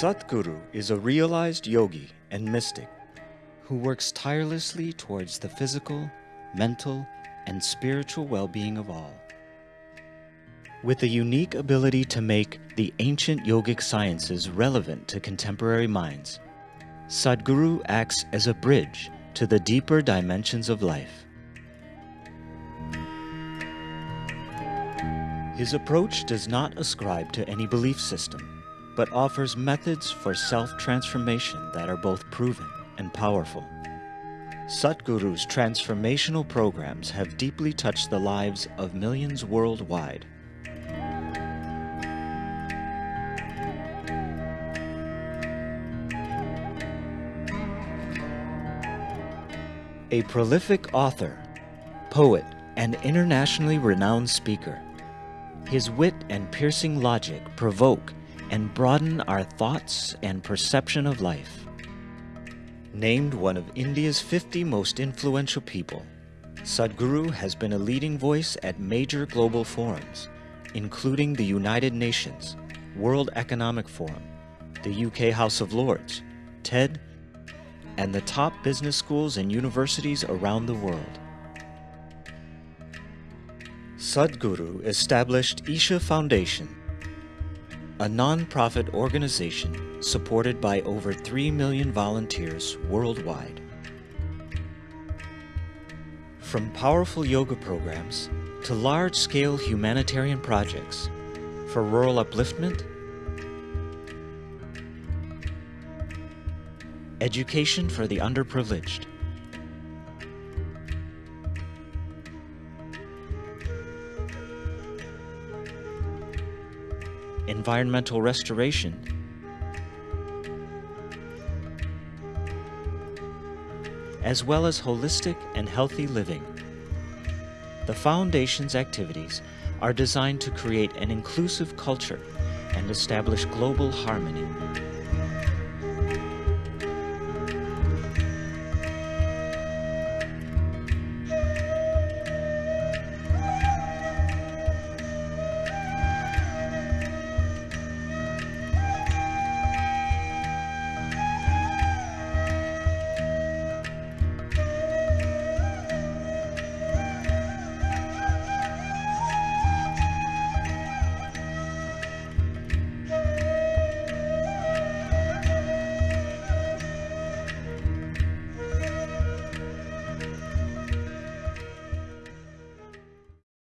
Sadhguru is a realized yogi and mystic who works tirelessly towards the physical, mental, and spiritual well-being of all. With a unique ability to make the ancient yogic sciences relevant to contemporary minds, Sadhguru acts as a bridge to the deeper dimensions of life. His approach does not ascribe to any belief system, but offers methods for self-transformation that are both proven and powerful. Sadhguru's transformational programs have deeply touched the lives of millions worldwide. A prolific author, poet, and internationally renowned speaker, his wit and piercing logic provoke and broaden our thoughts and perception of life. Named one of India's 50 most influential people, Sadhguru has been a leading voice at major global forums, including the United Nations, World Economic Forum, the UK House of Lords, TED, and the top business schools and universities around the world. Sadhguru established Isha Foundation, a non-profit organization supported by over 3 million volunteers worldwide. From powerful yoga programs to large-scale humanitarian projects for rural upliftment, education for the underprivileged, environmental restoration, as well as holistic and healthy living. The Foundation's activities are designed to create an inclusive culture and establish global harmony